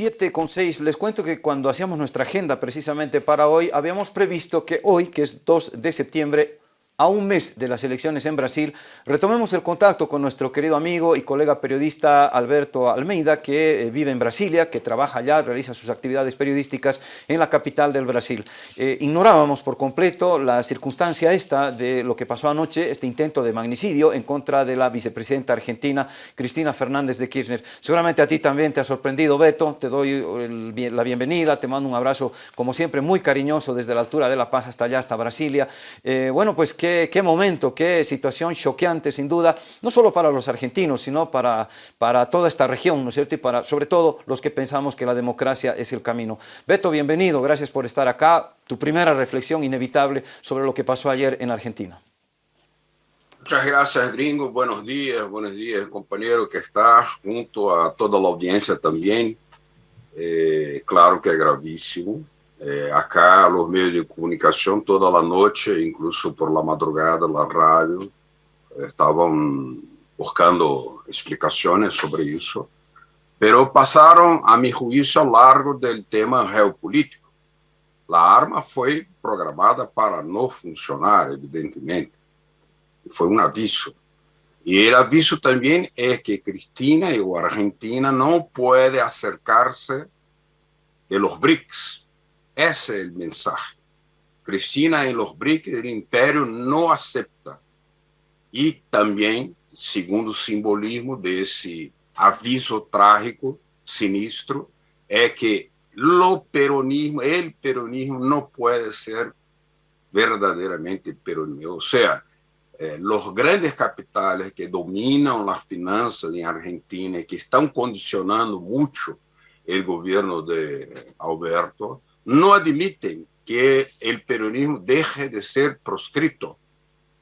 7 con 6, les cuento que cuando hacíamos nuestra agenda precisamente para hoy, habíamos previsto que hoy, que es 2 de septiembre, a un mes de las elecciones en Brasil, retomemos el contacto con nuestro querido amigo y colega periodista Alberto Almeida, que eh, vive en Brasilia, que trabaja allá, realiza sus actividades periodísticas en la capital del Brasil. Eh, ignorábamos por completo la circunstancia esta de lo que pasó anoche, este intento de magnicidio en contra de la vicepresidenta argentina, Cristina Fernández de Kirchner. Seguramente a ti también te ha sorprendido, Beto, te doy la bienvenida, te mando un abrazo, como siempre, muy cariñoso desde la altura de La Paz hasta allá, hasta Brasilia. Eh, bueno, pues que qué, momento, qué situación choqueante sin duda, no solo para los argentinos, sino para, para toda esta región, ¿no es cierto? Y para, sobre todo, los que pensamos que la democracia es el camino. Beto, bienvenido, gracias por estar acá. Tu primera reflexión inevitable sobre lo que pasó ayer en Argentina. Muchas gracias, gringo. Buenos días, buenos días, compañero que está junto a toda la audiencia también. Eh, claro que es gravísimo. É, acá, os meios de comunicação, toda a noite, incluso por la madrugada, la rádio, estavam buscando explicações sobre isso, pero passaram, a meu juízo, ao largo do tema geopolítico. A arma foi programada para não funcionar, evidentemente. Foi um aviso. E o aviso também é que Cristina a Argentina não podem acercar-se de los BRICS, ese es el mensaje. Cristina en los BRICS del imperio no acepta. Y también, segundo simbolismo de ese aviso trágico, sinistro, es que lo peronismo, el peronismo no puede ser verdaderamente peronismo. O sea, eh, los grandes capitales que dominan las finanzas en Argentina y que están condicionando mucho el gobierno de Alberto, no admiten que el peronismo deje de ser proscrito.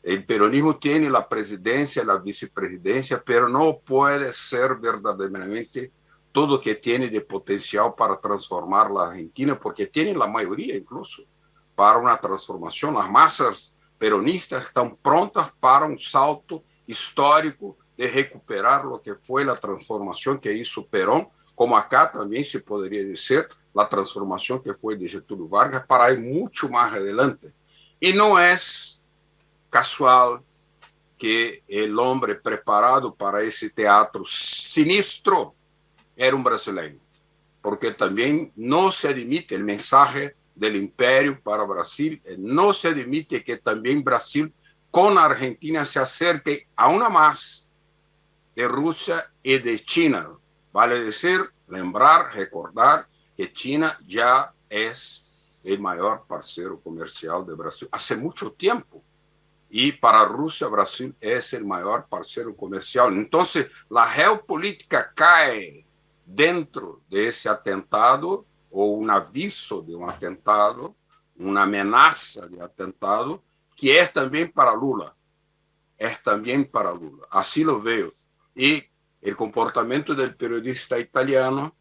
El peronismo tiene la presidencia, la vicepresidencia, pero no puede ser verdaderamente todo lo que tiene de potencial para transformar la Argentina, porque tiene la mayoría incluso para una transformación. Las masas peronistas están prontas para un salto histórico de recuperar lo que fue la transformación que hizo Perón, como acá también se podría decir, la transformación que fue de Getúlio Vargas para ir mucho más adelante. Y no es casual que el hombre preparado para ese teatro sinistro era un brasileño, porque también no se admite el mensaje del imperio para Brasil, no se admite que también Brasil con Argentina se acerque aún más de Rusia y de China. Vale decir, lembrar, recordar que China ya es el mayor parcero comercial de Brasil hace mucho tiempo. Y para Rusia, Brasil es el mayor parcero comercial. Entonces, la geopolítica cae dentro de ese atentado o un aviso de un atentado, una amenaza de atentado, que es también para Lula. Es también para Lula. Así lo veo. Y o comportamento do periodista italiano,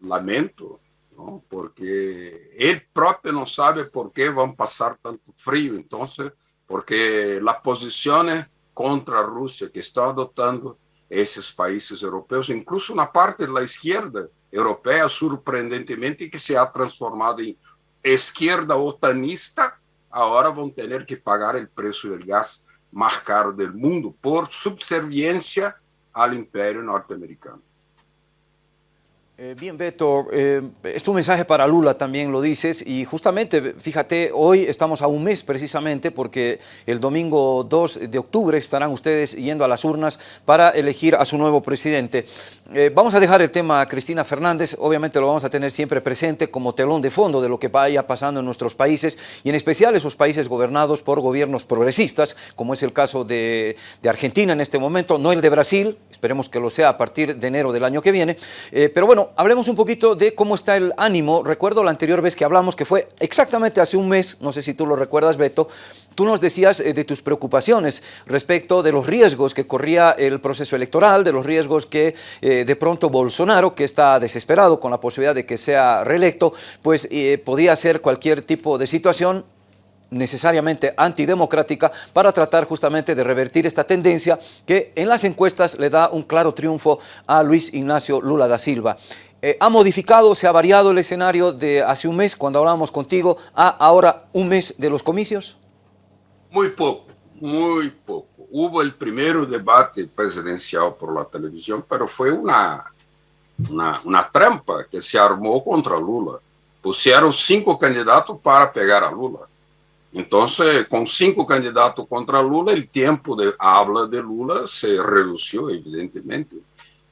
lamento, porque ele próprio não sabe por que vão passar tanto frio então porque as posições contra Rússia que estão adotando esses países europeus incluso uma parte da esquerda europeia surpreendentemente que se ha transformado em esquerda otanista, agora vão ter que pagar o preço do gas mais caro do mundo por subserviência ao império norte-americano. Eh, bien, Beto, eh, es un mensaje para Lula también lo dices y justamente, fíjate, hoy estamos a un mes precisamente porque el domingo 2 de octubre estarán ustedes yendo a las urnas para elegir a su nuevo presidente. Eh, vamos a dejar el tema a Cristina Fernández, obviamente lo vamos a tener siempre presente como telón de fondo de lo que vaya pasando en nuestros países y en especial esos países gobernados por gobiernos progresistas, como es el caso de, de Argentina en este momento, no el de Brasil, esperemos que lo sea a partir de enero del año que viene, pero bueno, hablemos un poquito de cómo está el ánimo. Recuerdo la anterior vez que hablamos, que fue exactamente hace un mes, no sé si tú lo recuerdas, Beto, tú nos decías eh, de tus preocupaciones respecto de los riesgos que corría el proceso electoral, de los riesgos que eh, de pronto Bolsonaro, que está desesperado con la posibilidad de que sea reelecto, pues eh, podía hacer cualquier tipo de situación necesariamente antidemocrática para tratar justamente de revertir esta tendencia que en las encuestas le da un claro triunfo a Luis Ignacio Lula da Silva. Eh, ¿Ha modificado, se ha variado el escenario de hace un mes, cuando hablábamos contigo, a ahora un mes de los comicios? Muy poco, muy poco. Hubo el primer debate presidencial por la televisión, pero fue una, una, una trampa que se armó contra Lula. Pusieron cinco candidatos para pegar a Lula. Entonces, con cinco candidatos contra Lula, el tiempo de habla de Lula se redució, evidentemente.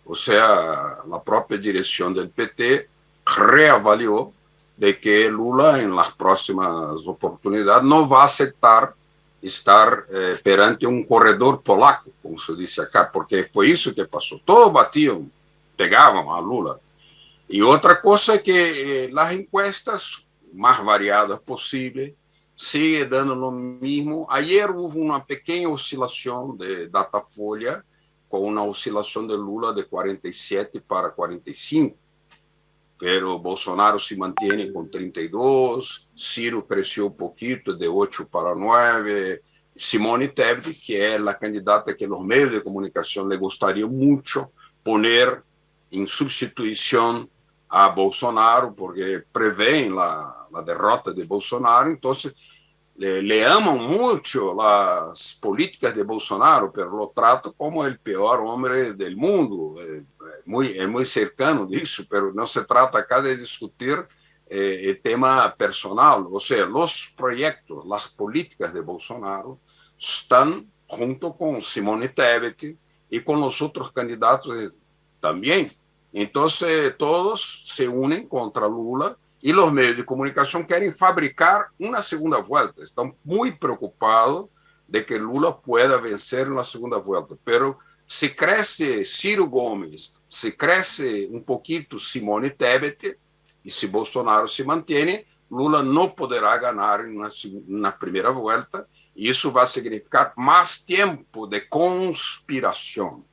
O sea, la propia dirección del PT reavalió de que Lula en las próximas oportunidades no va a aceptar estar eh, perante un corredor polaco, como se dice acá, porque fue eso que pasó. Todos batían, pegaban a Lula. Y otra cosa es que eh, las encuestas más variadas posible sigue dando lo mismo. Ayer hubo una pequeña oscilación de Datafolha con una oscilación de Lula de 47 para 45, pero Bolsonaro se mantiene con 32, Ciro creció un poquito de 8 para 9, Simone Tebet, que es la candidata que los medios de comunicación le gustaría mucho poner en sustitución a Bolsonaro, porque prevén la, la derrota de Bolsonaro, entonces le, le, aman mucho las políticas de Bolsonaro, pero lo trato como el peor hombre del mundo, eh, muy, es muy cercano de eso, pero se trata acá de discutir eh, el tema personal, o sea, los proyectos, las políticas de Bolsonaro están junto con Simone Tebet y con los otros candidatos también. Entonces todos se unen contra Lula y los medios de comunicación quieren fabricar una segunda vuelta. Están muy preocupados de que Lula pueda vencer en la segunda vuelta. Pero si crece Ciro Gómez, si crece un poquito Simone Tebet y si Bolsonaro se mantiene, Lula no podrá ganar en una, una primera vuelta y eso va a significar más tiempo de conspiración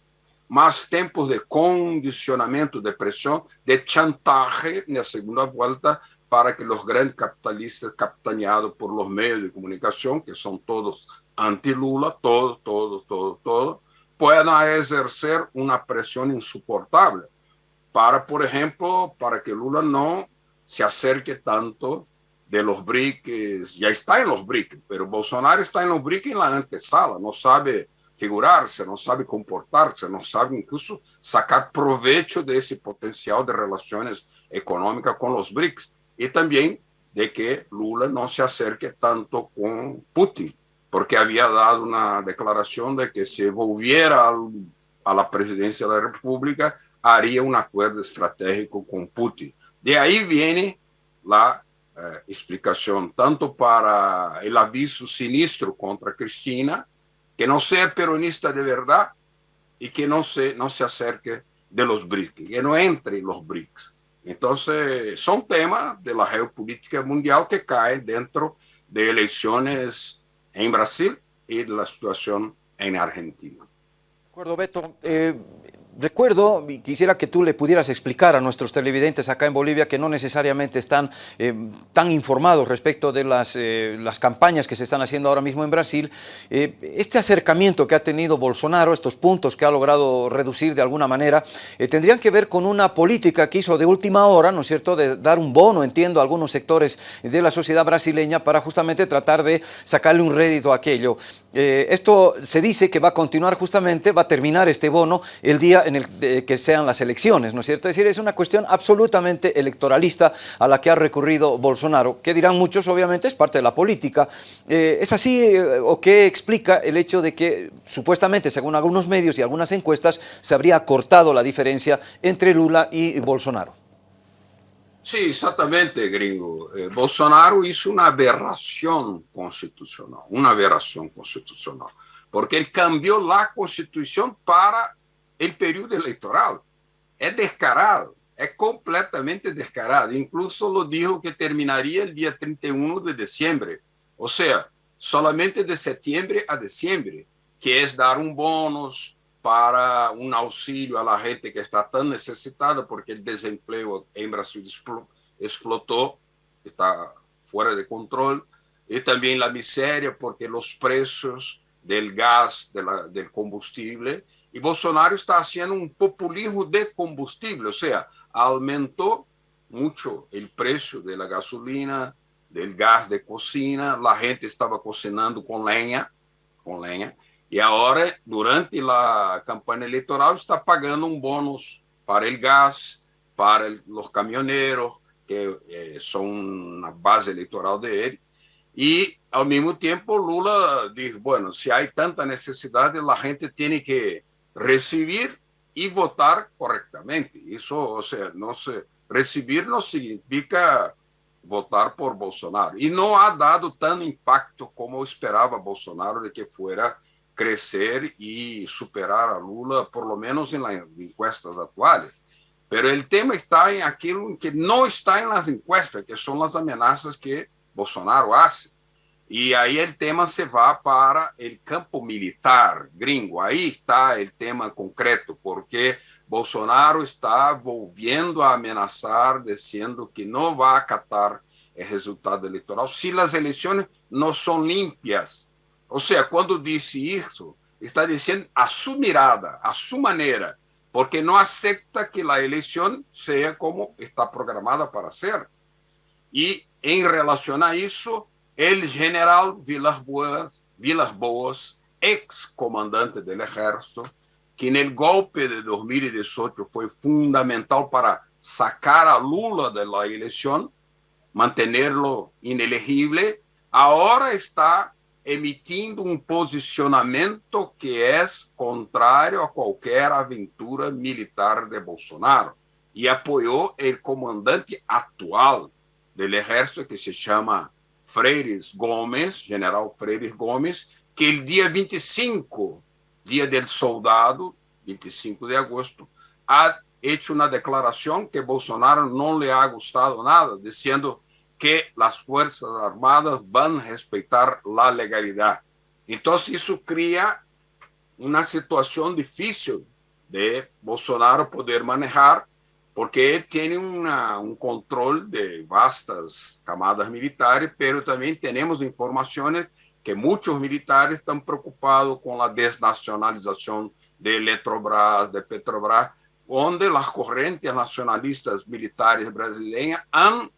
más tiempos de condicionamiento, de presión, de chantaje en la segunda vuelta para que los grandes capitalistas capitaneados por los medios de comunicación, que son todos anti-Lula, todos, todos, todos, todos, puedan ejercer una presión insoportable para, por ejemplo, para que Lula no se acerque tanto de los BRICS, ya está en los BRICS, pero Bolsonaro está en los BRICS en la antesala, no sabe figurarse, no sabe comportarse, no sabe incluso sacar provecho de ese potencial de relaciones económicas con los BRICS. Y también de que Lula no se acerque tanto con Putin, porque había dado una declaración de que si volviera a la presidencia de la República, haría un acuerdo estratégico con Putin. De ahí viene la eh, explicación, tanto para el aviso sinistro contra Cristina, que no sea peronista de verdad y que no se, no se acerque de los BRICS, que no entre en los BRICS. Entonces, son temas de la geopolítica mundial que caen dentro de elecciones en Brasil y de la situación en Argentina. De acuerdo, Beto. Eh, recuerdo, y quisiera que tú le pudieras explicar a nuestros televidentes acá en Bolivia que no necesariamente están eh, tan informados respecto de las, eh, las, campañas que se están haciendo ahora mismo en Brasil, eh, este acercamiento que ha tenido Bolsonaro, estos puntos que ha logrado reducir de alguna manera, tendrían que ver con una política que hizo de última hora, ¿no es cierto?, de dar un bono, entiendo, a algunos sectores de la sociedad brasileña para justamente tratar de sacarle un rédito a aquello. esto se dice que va a continuar justamente, va a terminar este bono el día en el de que sean las elecciones, ¿no es cierto? Es decir, es una cuestión absolutamente electoralista a la que ha recurrido Bolsonaro, que dirán muchos, obviamente, es parte de la política. Eh, ¿Es así eh, o qué explica el hecho de que, supuestamente, según algunos medios y algunas encuestas, se habría cortado la diferencia entre Lula y Bolsonaro? Sí, exactamente, gringo. Eh, Bolsonaro hizo una aberración constitucional, una aberración constitucional, porque él cambió la constitución para el período electoral. Es descarado, es completamente descarado. Incluso lo dijo que terminaría el día 31 de diciembre. O sea, solamente de septiembre a diciembre, que es dar un bonus para un auxilio a la gente que está tan necesitada porque el desempleo en Brasil explotó, está fuera de control, y también la miseria porque los precios del gas, de la, del combustible, y Bolsonaro está haciendo un populismo de combustible, o sea, aumentó mucho el precio de la gasolina, del gas de cocina, la gente estaba cocinando con leña, con leña, y ahora durante la campaña electoral está pagando un bonus para el gas, para los camioneros, que eh, son una base electoral de él. Y al mismo tiempo Lula dijo, bueno, si hay tanta necesidad, la gente tiene que recibir y votar correctamente. Eso, o sea, no se, recibir no significa votar por Bolsonaro. Y no ha dado tan impacto como esperaba Bolsonaro de que fuera crecer y superar a Lula, por lo menos en las encuestas actuales. Pero el tema está en aquello que no está en las encuestas, que son las amenazas que Bolsonaro hace. Y ahí el tema se va para el campo militar gringo. Ahí está el tema concreto, porque Bolsonaro está volviendo a amenazar, diciendo que no va a acatar el resultado electoral si las elecciones no son limpias. O sea, cuando dice eso, está diciendo a su mirada, a su manera, porque no acepta que la elección sea como está programada para ser. Y en relación a eso, el general Vilas Boas, Vilas Boas ex comandante del ejército, que el golpe de 2018 fue fundamental para sacar a Lula la elección, mantenerlo inelegible, ahora está emitindo um posicionamento que é contrário a qualquer aventura militar de Bolsonaro e apoiou o comandante atual do exército que se chama Freires Gomes, general Freires Gomes, que o dia 25, dia do soldado, 25 de agosto, ha hecho uma declaração que Bolsonaro não lhe ha gostado nada, dizendo que las Fuerzas Armadas van a respetar la legalidad. Entonces eso crea una situación difícil de Bolsonaro poder manejar porque él tiene una, un control de vastas camadas militares, pero también tenemos informaciones que muchos militares están preocupados con la desnacionalización de Electrobras, de Petrobras, donde las corrientes nacionalistas militares brasileñas han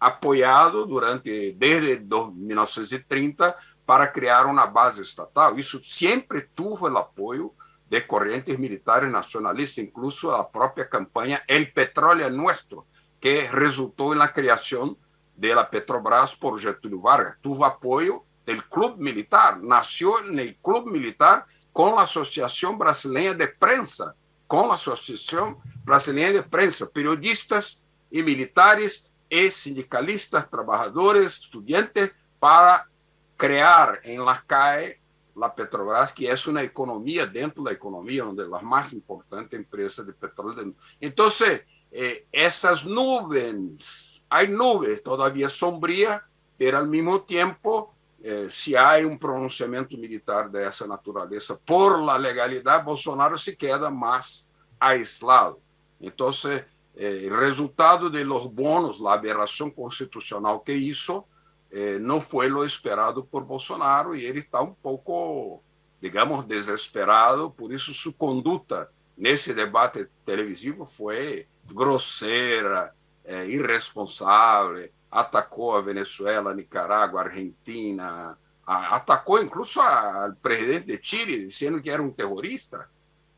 apoiado durante desde 1930 para criar uma base estatal. Isso sempre teve o apoio de correntes militares nacionalistas, incluso a própria campanha El Petróleo Nuestro, que resultou na criação da Petrobras por Getúlio Vargas. Tuvo apoio do clube militar, nasceu no clube militar com a Associação Brasileira de Prensa, com a Associação Brasileira de Prensa, periodistas e militares es sindicalistas, trabajadores, estudiantes, para crear en la CAE la Petrobras, que es una economía dentro de la economía, una de las más importantes empresas de petróleo. Entonces, eh, esas nubes, hay nubes todavía sombrías, pero al mismo tiempo, eh, si hay un pronunciamiento militar de esa naturaleza por la Bolsonaro se queda más aislado. Entonces, eh, resultado de los bonos, a aberração constitucional que isso, eh, não foi o esperado por Bolsonaro e ele está um pouco, digamos, desesperado, por isso sua conduta nesse debate televisivo foi grosseira, eh, irresponsável, atacou a Venezuela, Nicarágua, Argentina, a, atacou incluso ao presidente de Chile, dizendo que era um terrorista,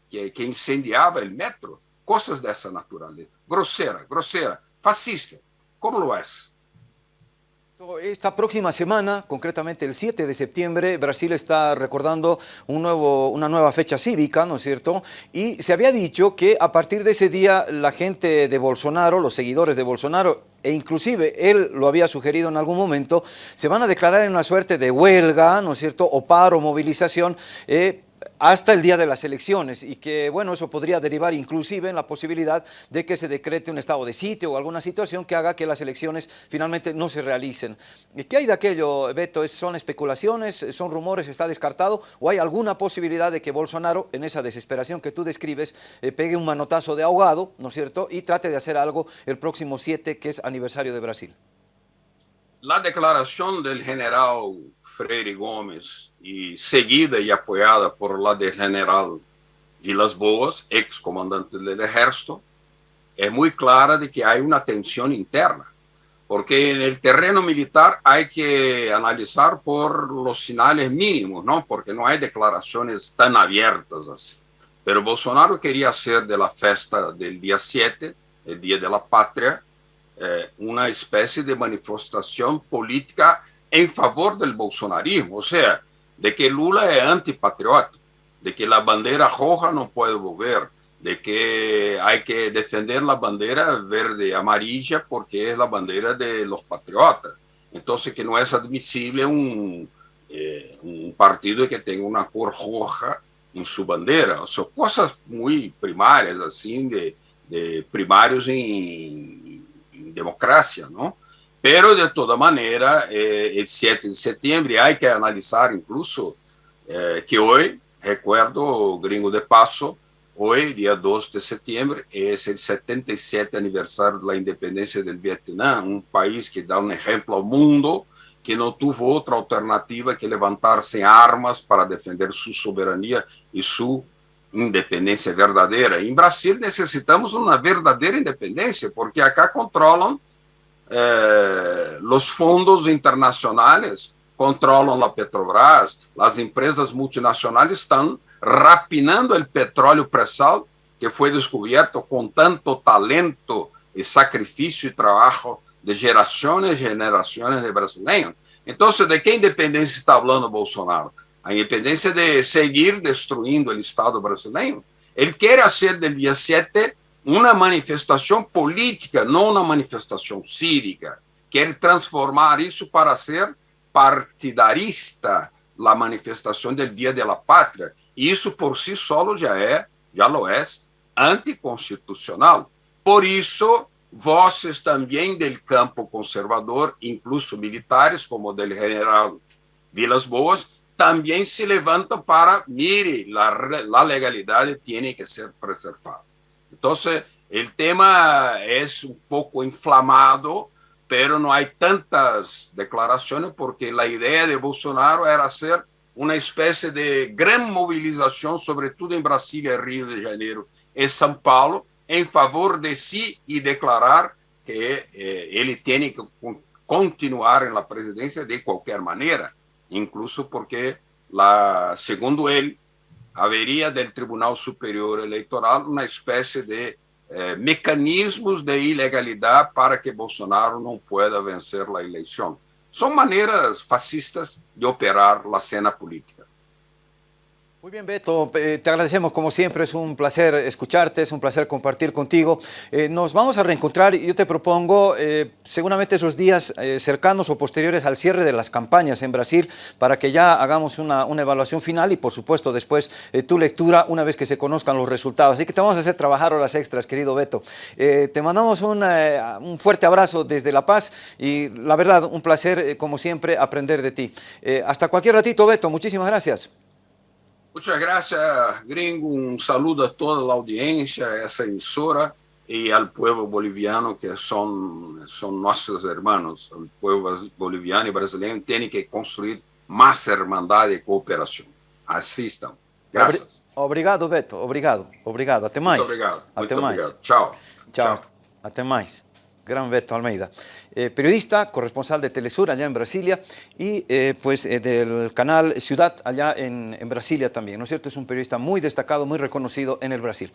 que, que incendiava o metro. cosas de esa naturaleza. Grosera, grosera, fascista, como lo es. Esta próxima semana, concretamente el 7 de septiembre, Brasil está recordando una nueva fecha cívica, ¿no es cierto? Y se había dicho que a partir de ese día la gente de Bolsonaro, los seguidores de Bolsonaro, e inclusive él lo había sugerido en algún momento, se van a declarar en una suerte de huelga, ¿no es cierto?, o paro, movilización, eh, hasta el día de las elecciones y que, bueno, eso podría derivar inclusive en la posibilidad de que se decrete un estado de sitio o alguna situación que haga que las elecciones finalmente no se realicen. ¿Qué hay de aquello, Beto? ¿Son especulaciones? ¿Son rumores? ¿Está descartado? ¿O hay alguna posibilidad de que Bolsonaro, en esa desesperación que tú describes, eh, pegue un manotazo de ahogado, ¿no es cierto?, y trate de hacer algo el próximo 7, que es aniversario de Brasil. La declaración del general Freire Gomes y seguida y apoyada por la del general Vilas Boas, ex comandante del ejército, es muy clara de que hay una tensión interna, porque en el terreno militar hay que analizar por los señales mínimos, ¿no? porque no hay declaraciones tan abiertas así. Pero Bolsonaro quería hacer de la festa del día 7, el Día de la Patria, eh, una especie de manifestación política en favor del bolsonarismo, o sea, de que Lula es antipatriota, de que la bandera roja no puede volver, de que hay que defender la bandera verde amarilla porque es la bandera de los patriotas. Entonces que no es admisible un, eh, partido que tenga una cor roja en su bandera. Son cosas muy primarias, así, de, primarios en democracia, ¿no? Pero, de toda manera, eh, el 7 de septiembre hay que analizar incluso eh, que hoy, recuerdo, gringo de paso, hoy, día 2 de septiembre, es el 77 aniversario de la independencia del Vietnam, un país que da un ejemplo al mundo, que no tuvo otra alternativa que levantarse en armas para defender su soberanía y su independencia verdadera. En Brasil necesitamos una verdadera independencia, porque acá controlan eh, los fondos internacionales controlan la Petrobras, las empresas multinacionales están rapinando el petróleo presal que fue descubierto con tanto talento y sacrificio y trabajo de generaciones y generaciones de brasileños. Entonces, ¿de qué independencia está hablando Bolsonaro? A independencia de seguir destruyendo el Estado brasileño. Él quiere hacer del día 7 una manifestación política, no una manifestación cívica. Quiere transformar eso para ser partidarista, la manifestación del Día de la Patria. Y eso por sí solo ya, es, ya lo es anticonstitucional. Por eso, voces también del campo conservador, incluso militares, como del general Vilas Boas, también se levantan para, mire, la, la legalidad tiene que ser preservada. Entonces, el tema es un poco inflamado, pero no hay tantas declaraciones porque la idea de Bolsonaro era hacer una especie de gran movilización, sobre todo en Brasilia, Río de Janeiro y São Paulo, en favor de sí y declarar que eh, él tiene que continuar en la presidencia de cualquier manera, incluso porque, segundo él, haveria del Tribunal Superior Eleitoral uma espécie de eh, mecanismos de ilegalidade para que Bolsonaro não pueda vencer a eleição. São maneiras fascistas de operar a cena política. Muy bien, Beto, eh, te agradecemos como siempre, es un placer escucharte, es un placer compartir contigo. Eh, nos vamos a reencontrar y yo te propongo eh, seguramente esos días cercanos o posteriores al cierre de las campañas en Brasil para que ya hagamos una, evaluación final y por supuesto después tu lectura una vez que se conozcan los resultados. Así que te vamos a hacer trabajar horas extras, querido Beto. te mandamos un fuerte abrazo desde La Paz y la verdad, un placer como siempre aprender de ti. hasta cualquier ratito, Beto, muchísimas gracias. Muchas gracias, gringo. Un saludo a toda la audiencia, a esa emisora y al pueblo boliviano que son, son nuestros hermanos. El pueblo boliviano y brasileño tiene que construir más hermandad y cooperación. Así estamos. Gracias. Obrigado, Beto. Obrigado. Obrigado. Até mais. Muito obrigado. Até Muito mais. obrigado. Tchau. Tchau. Tchau. Até mais. Gran Beto Almeida, eh, periodista, corresponsal de Telesur allá en Brasilia y eh, pues eh, del canal Ciudad allá en, en Brasilia también, ¿no es cierto? Es un periodista muy destacado, muy reconocido en el Brasil.